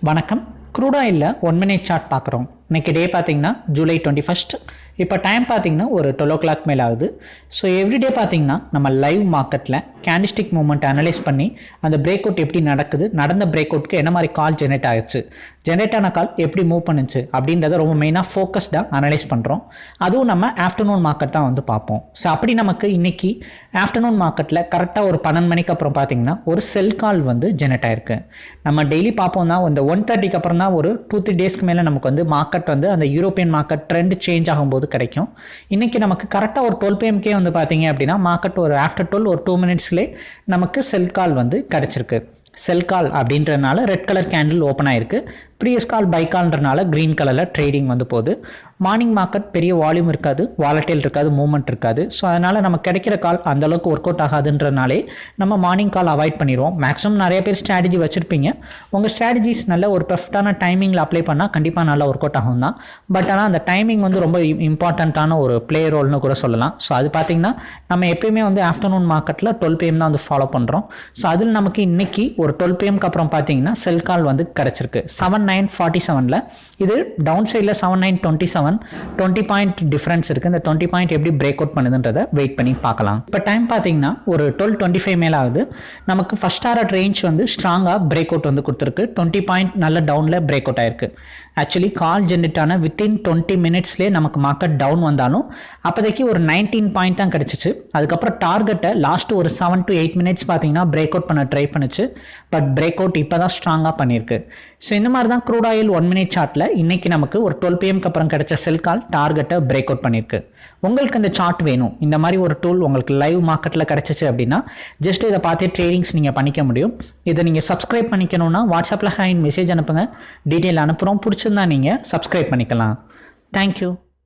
வணக்கம். க்ரூடாயிலில் one minute chart பார்க்குறோம் இன்னைக்கு டே பார்த்தீங்கன்னா ஜூலை டுவெண்ட்டி ஃபஸ்ட் இப்போ டைம் பார்த்திங்கன்னா ஒரு டுவெல் ஓ கிளாக் மேலே ஆகுது. ஸோ எவ்ரிடே பார்த்திங்கன்னா நம்ம லைவ் மார்க்கெட்டில் கேண்டிஸ்டிக் மூவ்மெண்ட் அனலைஸ் பண்ணி அந்த பிரேக் அவுட் எப்படி நடக்குது நடந்த பிரேக் அவுட்க்கு என்ன மாதிரி கால் ஜெனரேட் ஆகிடுச்சு ஜெனரேட் ஆன கால் எப்படி மூவ் பண்ணுச்சு அப்படின்றத ரொம்ப மெயினாக ஃபோக்கஸ்டாக அனலைஸ் பண்ணுறோம் அதுவும் நம்ம ஆஃப்டர்நூன் மார்க்கெட் தான் வந்து பார்ப்போம். ஸோ அப்படி நமக்கு இன்னைக்கு ஆஃப்டர்நூன் மார்க்கெட்டில் கரெக்டாக ஒரு பன்னெண்டு மணிக்கு அப்புறம் பார்த்திங்கன்னா ஒரு செல் கால் வந்து ஜெனரேட் ஆயிருக்கு. நம்ம டெய்லி பார்ப்போம் தான் இந்த ஒன் தேர்ட்டிக்கு அப்புறம் தான் ஒரு டூ த்ரீ டேஸ்க்கு மேலே நமக்கு வந்து மார்க்கெட் வந்து அந்த யூரோப்பியன் மார்க்கெட் ட்ரெண்ட் சேஞ்ச் ஆகும்போது கிடைக்கும். இன்றைக்கி நமக்கு கரெக்டாக ஒரு டுவெல் பிஎம்கே வந்து பார்த்தீங்க அப்படின்னா மார்க்கெட் ஒரு ஆஃப்டர் டுவெல் ஒரு டூ மினிட்ஸ்லேயே நமக்கு செல் கால் வந்து கிடச்சிருக்கு. செல் கால் அப்படின்றதுனால ரெட் கலர் கேண்டில் ஓப்பன் ஆயிருக்கு. ப்ரீயஸ் கால் பைக்கால்ன்றனால க்ரீன் கலரில் ட்ரேடிங் வந்து போகுது. மார்னிங் மார்க்கெட் பெரிய வால்யூம் இருக்காது வாலட்டைல் இருக்காது மூவ்மெண்ட் இருக்காது. ஸோ அதனால் நம்ம கிடைக்கிற கால் அந்தளவுக்கு ஒர்க் அவுட் ஆகாதுன்றனாலே நம்ம மார்னிங் கால் அவாய்ட் பண்ணிடுவோம். மேக்ஸிமம் நிறைய பேர் ஸ்ட்ராட்டஜி வச்சுருப்பீங்க. உங்கள் ஸ்ட்ராட்டஜிஸ் நல்ல ஒரு பெர்ஃபெக்டான டைமிங்கில் அப்ளை பண்ணால் கண்டிப்பாக நல்லா ஒர்க் அவுட் ஆகும் தான். பட் ஆனால் அந்த டைமிங் வந்து ரொம்ப இம்பார்ட்டண்ட்டான ஒரு பிளே ரோல்னு கூட சொல்லலாம். ஸோ அது பார்த்திங்கன்னா நம்ம எப்பயுமே வந்து ஆஃப்டர்நூன் மார்க்கெட்டில் டுவெல் பிஎம் தான் வந்து ஃபாலோ பண்ணுறோம் ஸோ அதில் நமக்கு இன்றைக்கி ஒரு டுவெல் பிஎம்க்கு அப்புறம் பார்த்தீங்கன்னா செல் கால் வந்து கிடச்சிருக்கு. செவன் நைன் ஃபார்ட்டி செவனில் இது டவுன் சைடில் seven nine twenty seven twenty point difference இருக்குது இந்த டுவெண்ட்டி பாயிண்ட் எப்படி பிரேக் அவுட் பண்ணுதுன்றதை வெயிட் பண்ணி பார்க்கலாம். இப்போ டைம் பார்த்தீங்கன்னா ஒரு டுவெல் டுவெண்ட்டி ஃபைவ் மேலே ஆகுது. நமக்கு ஃபஸ்ட் ஆர்ட் ரேஞ்ச் வந்து ஸ்ட்ராங்காக பிரேக் அவுட் வந்து கொடுத்துருக்கு. டுவெண்ட்டி பாயிண்ட் நல்ல டவுனில் பிரேக் அவுட் ஆயிருக்கு. ஆக்சுவலி கால் ஜென்ரேட் ஆன வித்தின் டுவெண்ட்டி மினிட்ஸ்லேயே நமக்கு மார்க்கெட் டவுன் வந்தாலும் அப்போதைக்கு ஒரு நைன்டீன் பாயிண்ட் தான் கிடச்சிச்சு. அதுக்கப்புறம் டார்கெட்டை லாஸ்ட் ஒரு செவன் டு எயிட் மினிட்ஸ் பார்த்தீங்கன்னா பிரேக் அவுட் பண்ண ட்ரை பண்ணுச்சு. பட் பிரேக் அவுட் இப்போ தான் ஸ்ட்ராங்காக பண்ணியிருக்கு. ஸோ இந்த மாதிரி தான் க்ரூட் ஆயில் ஒன் மினிட் சார்ட்டில் இன்றைக்கி நமக்கு ஒரு டுவெல் பிஎம்க்கு அப்புறம் கிடைச்ச செல் கால் டார்கெட்டை பிரேக் அவுட் பண்ணியிருக்கு உங்களுக்கு இந்த சார்ட் வேணும். இந்த மாதிரி ஒரு டூல் உங்களுக்கு லைவ் மார்க்கெட்டில் கிடச்சிச்சு அப்படின்னா ஜஸ்ட் இதை பார்த்தே ட்ரேடிங்ஸ் நீங்கள் பண்ணிக்க முடியும். இதை நீங்கள் சப்ஸ்கிரைப் பண்ணிக்கணும்னா வாட்ஸ்அப்பில் ஹேண்ட் மெசேஜ் அனுப்புங்க. டீட்டெயில் அனுப்புகிறோம் பிடிச்சிருந்தா நீங்கள் சப்ஸ்கிரைப் பண்ணிக்கலாம். தேங்க்யூ